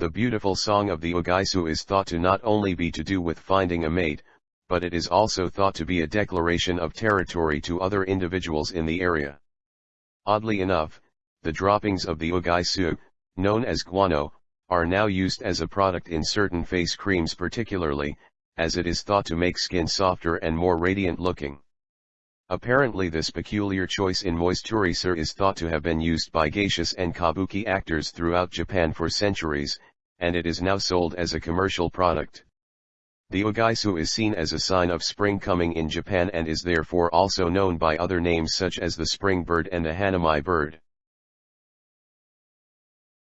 The beautiful song of the Uguisu is thought to not only be to do with finding a mate, but it is also thought to be a declaration of territory to other individuals in the area. Oddly enough, the droppings of the Uguisu, known as guano, are now used as a product in certain face creams particularly, as it is thought to make skin softer and more radiant looking. Apparently this peculiar choice in moisturizer is thought to have been used by geishas and kabuki actors throughout Japan for centuries, and it is now sold as a commercial product. The uguisu is seen as a sign of spring coming in Japan and is therefore also known by other names such as the spring bird and the hanami bird.